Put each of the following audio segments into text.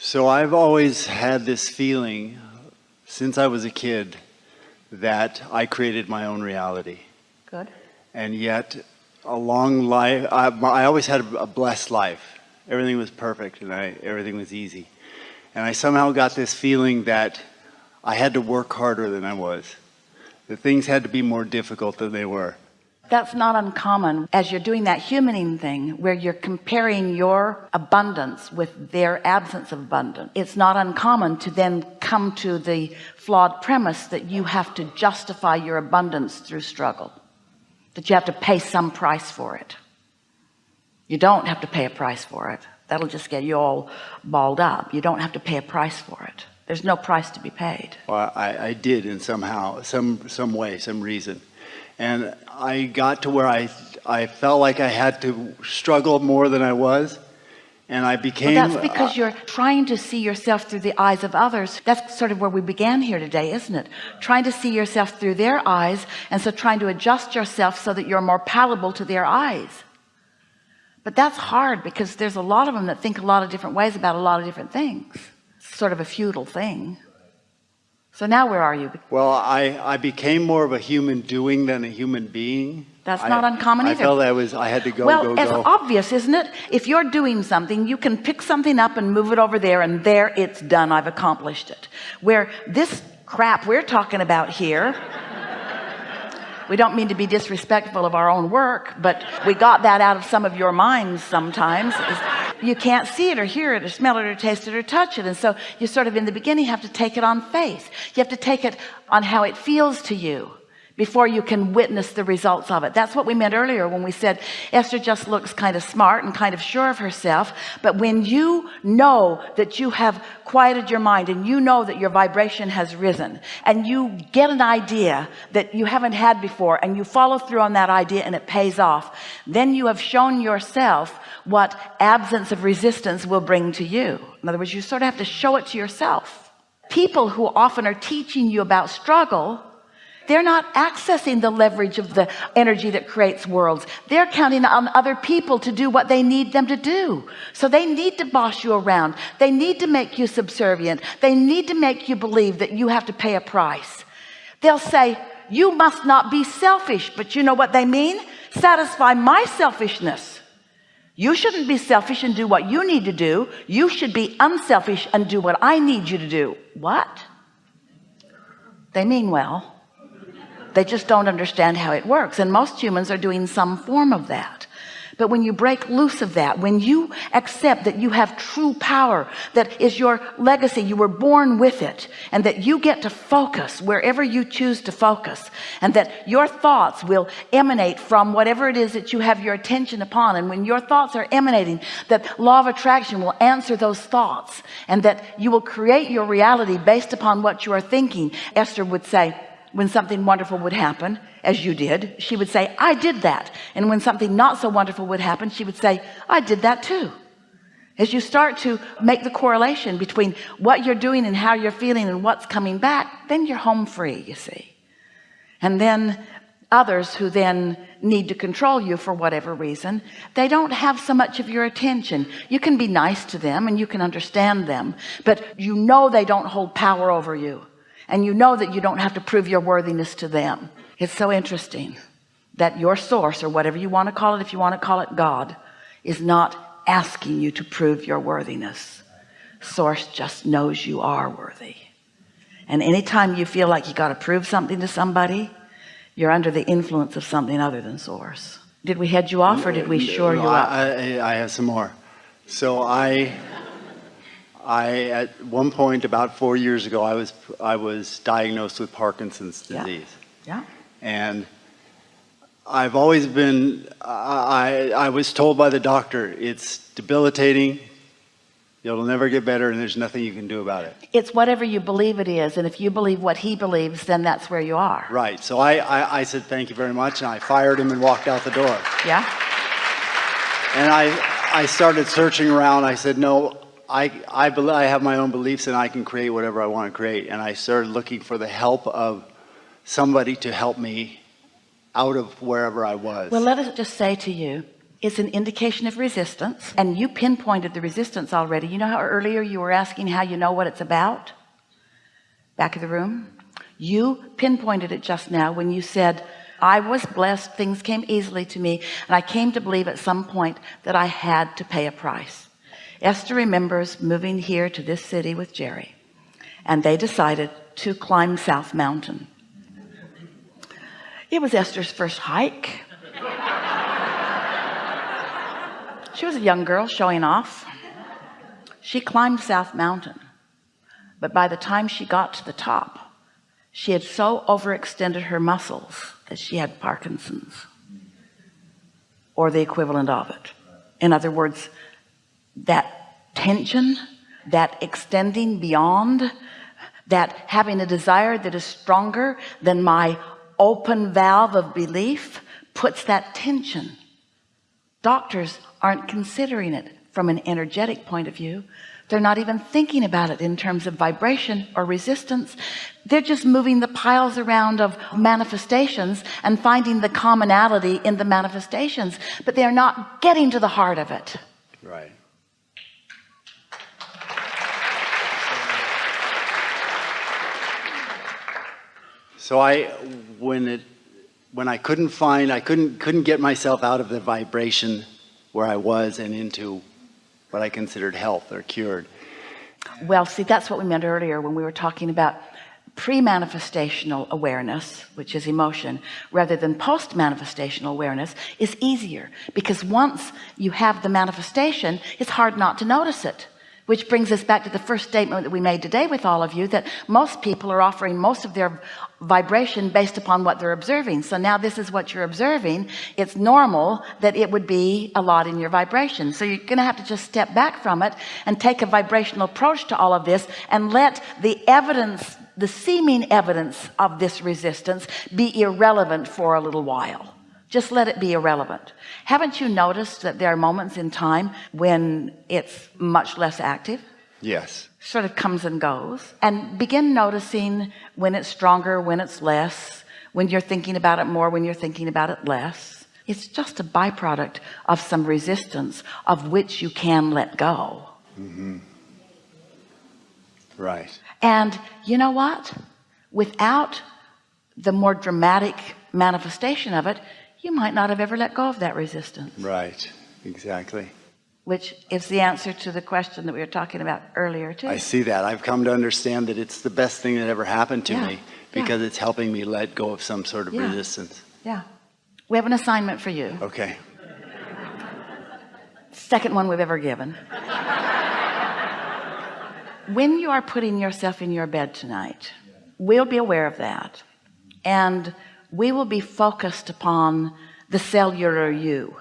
So I've always had this feeling since I was a kid that I created my own reality. Good. And yet, a long life, I, I always had a blessed life. Everything was perfect and I, everything was easy. And I somehow got this feeling that I had to work harder than I was. That things had to be more difficult than they were. That's not uncommon as you're doing that humaning thing where you're comparing your abundance with their absence of abundance. It's not uncommon to then come to the flawed premise that you have to justify your abundance through struggle, that you have to pay some price for it. You don't have to pay a price for it. That'll just get you all balled up. You don't have to pay a price for it. There's no price to be paid. Well, I, I did in somehow, some, some way, some reason and I got to where I I felt like I had to struggle more than I was. And I became well, that's because uh, you're trying to see yourself through the eyes of others. That's sort of where we began here today isn't it? Trying to see yourself through their eyes and so trying to adjust yourself so that you're more palatable to their eyes. But that's hard because there's a lot of them that think a lot of different ways about a lot of different things. It's sort of a futile thing so now where are you? Well, I, I became more of a human doing than a human being. That's not I, uncommon I either. I felt I was, I had to go, well, go, it's go. obvious, isn't it? If you're doing something, you can pick something up and move it over there and there it's done. I've accomplished it. Where this crap we're talking about here, we don't mean to be disrespectful of our own work, but we got that out of some of your minds sometimes you can't see it or hear it or smell it or taste it or touch it. And so you sort of in the beginning have to take it on faith. You have to take it on how it feels to you before you can witness the results of it. That's what we meant earlier when we said Esther just looks kind of smart and kind of sure of herself but when you know that you have quieted your mind and you know that your vibration has risen and you get an idea that you haven't had before and you follow through on that idea and it pays off then you have shown yourself what absence of resistance will bring to you. In other words you sort of have to show it to yourself. People who often are teaching you about struggle they're not accessing the leverage of the energy that creates worlds. They're counting on other people to do what they need them to do. So they need to boss you around. They need to make you subservient. They need to make you believe that you have to pay a price. They'll say you must not be selfish. But you know what they mean? Satisfy my selfishness. You shouldn't be selfish and do what you need to do. You should be unselfish and do what I need you to do. What? They mean well they just don't understand how it works. And most humans are doing some form of that. But when you break loose of that when you accept that you have true power that is your legacy you were born with it and that you get to focus wherever you choose to focus and that your thoughts will emanate from whatever it is that you have your attention upon and when your thoughts are emanating that law of attraction will answer those thoughts and that you will create your reality based upon what you are thinking Esther would say when something wonderful would happen as you did she would say I did that. And when something not so wonderful would happen she would say I did that too. As you start to make the correlation between what you're doing and how you're feeling and what's coming back then you're home free you see. And then others who then need to control you for whatever reason they don't have so much of your attention. You can be nice to them and you can understand them but you know they don't hold power over you and you know that you don't have to prove your worthiness to them. It's so interesting that your source or whatever you want to call it if you want to call it God is not asking you to prove your worthiness. Source just knows you are worthy. And anytime you feel like you got to prove something to somebody you're under the influence of something other than source. Did we head you off or did we shore no, you up? I, I have some more. So I I at one point about four years ago I was I was diagnosed with Parkinson's disease. Yeah, yeah. and I've always been I I was told by the doctor it's debilitating. It'll never get better and there's nothing you can do about it. It's whatever you believe it is and if you believe what he believes then that's where you are. Right. So I I, I said thank you very much and I fired him and walked out the door. Yeah. And I I started searching around. I said no I, I, believe, I have my own beliefs and I can create whatever I want to create. And I started looking for the help of somebody to help me out of wherever I was. Well, let us just say to you it's an indication of resistance and you pinpointed the resistance already you know how earlier you were asking how you know what it's about back of the room you pinpointed it just now when you said I was blessed things came easily to me and I came to believe at some point that I had to pay a price Esther remembers moving here to this city with Jerry and they decided to climb South Mountain. It was Esther's first hike. She was a young girl showing off. She climbed South Mountain but by the time she got to the top she had so overextended her muscles that she had Parkinson's or the equivalent of it. In other words that tension that extending beyond that having a desire that is stronger than my open valve of belief puts that tension. Doctors aren't considering it from an energetic point of view. They're not even thinking about it in terms of vibration or resistance. They're just moving the piles around of manifestations and finding the commonality in the manifestations but they're not getting to the heart of it. Right. So I, when it, when I couldn't find, I couldn't, couldn't get myself out of the vibration where I was and into what I considered health or cured. well see that's what we meant earlier when we were talking about pre-manifestational awareness which is emotion rather than post-manifestational awareness is easier because once you have the manifestation it's hard not to notice it which brings us back to the first statement that we made today with all of you that most people are offering most of their vibration based upon what they're observing. So now this is what you're observing. It's normal that it would be a lot in your vibration. So you're gonna have to just step back from it and take a vibrational approach to all of this and let the evidence the seeming evidence of this resistance be irrelevant for a little while just let it be irrelevant haven't you noticed that there are moments in time when it's much less active Yes. sort of comes and goes and begin noticing when it's stronger when it's less when you're thinking about it more when you're thinking about it less it's just a byproduct of some resistance of which you can let go mm -hmm. Right. and you know what without the more dramatic manifestation of it you might not have ever let go of that resistance Right. Exactly. which is the answer to the question that we were talking about earlier too I see that. I've come to understand that it's the best thing that ever happened to Yeah. me because it's helping me let go of some sort of Yeah. resistance. yeah we have an assignment for you Okay. second one we've ever given when you are putting yourself in your bed tonight we'll be aware of that and we will be focused upon the cellular you.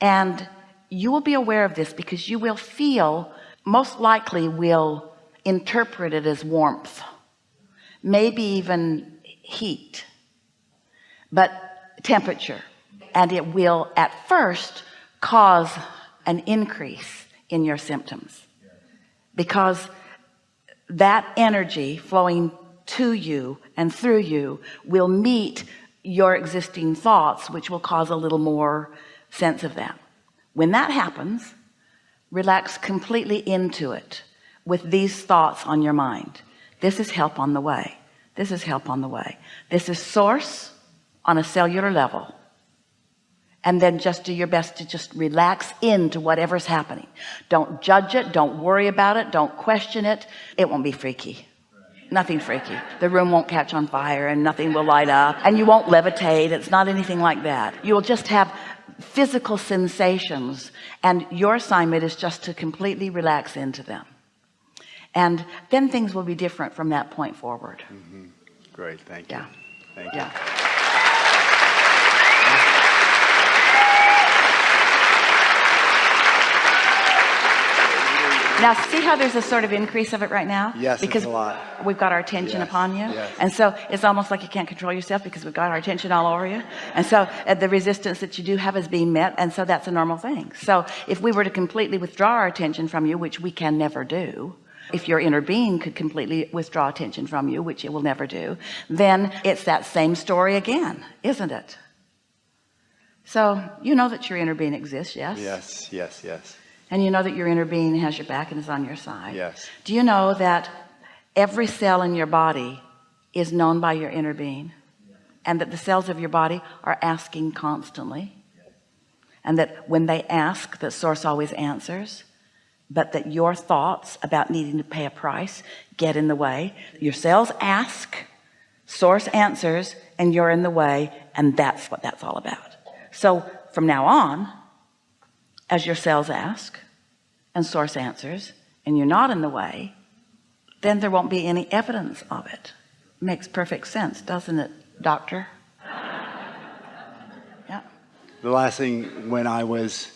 And you will be aware of this because you will feel most likely will interpret it as warmth maybe even heat but temperature. And it will at first cause an increase in your symptoms because that energy flowing to you and through you will meet your existing thoughts which will cause a little more sense of that when that happens relax completely into it with these thoughts on your mind. This is help on the way. This is help on the way. This is source on a cellular level. And then just do your best to just relax into whatever's happening. Don't judge it. Don't worry about it. Don't question it. It won't be freaky nothing freaky the room won't catch on fire and nothing will light up and you won't levitate it's not anything like that you will just have physical sensations and your assignment is just to completely relax into them and then things will be different from that point forward mm-hmm. Great. Thank you. Yeah. Thank you. yeah now see how there's a sort of increase of it right now? Yes, because we've got our attention Yes, upon you. yes. and so it's almost like you can't control yourself because we've got our attention all over you. And so uh, the resistance that you do have is being met and so that's a normal thing. So if we were to completely withdraw our attention from you which we can never do if your inner being could completely withdraw attention from you which it will never do then it's that same story again isn't it? So you know that your inner being exists, yes? Yes, yes, yes, And you know that your inner being has your back and is on your side. yes. Do you know that every cell in your body is known by your inner being? And that the cells of your body are asking constantly? And that when they ask that source always answers? But that your thoughts about needing to pay a price get in the way? Your cells ask source answers and you're in the way and that's what that's all about. So from now on as your cells ask and source answers and you're not in the way then there won't be any evidence of it makes perfect sense doesn't it doctor yeah The last thing when I was,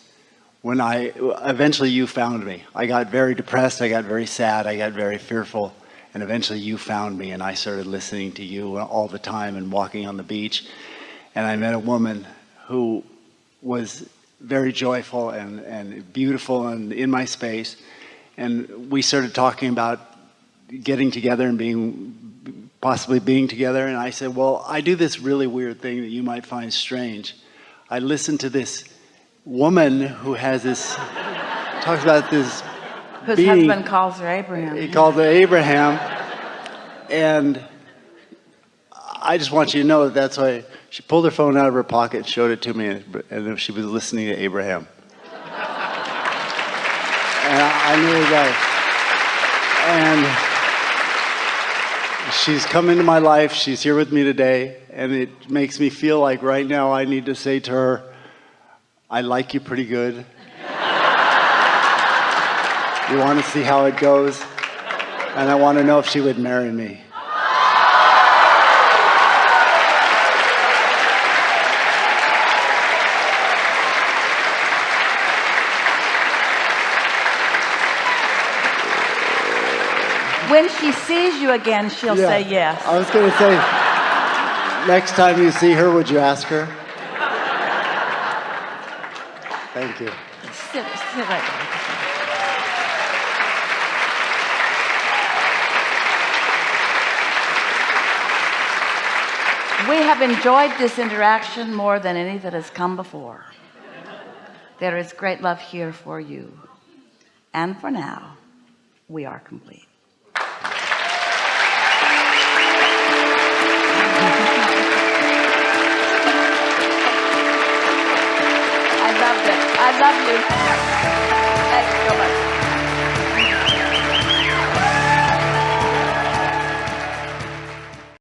when I, eventually you found me. I got very depressed, I got very sad, I got very fearful, and eventually you found me and I started listening to you all the time and walking on the beach. And I met a woman who was very joyful and, and beautiful and in my space. And we started talking about getting together and being, possibly being together. And I said, well, I do this really weird thing that you might find strange. I listen to this woman who has this, talks about this whose being- husband calls her Abraham he calls her Abraham. And I just want you to know that that's why she pulled her phone out of her pocket and showed it to me, and, she was listening to Abraham. And I, I knew that. And she's come into my life, she's here with me today, and it makes me feel like right now I need to say to her, I like you pretty good. You want to see how it goes? And I want to know if she would marry me. When she sees you again she'll Yeah. say yes I was going to say, next time you see her, would you ask her? Thank you. sit, sit right there. We have enjoyed this interaction more than any that has come before. There is great love here for you. And for now, we are complete. I loved it. I love you. So much.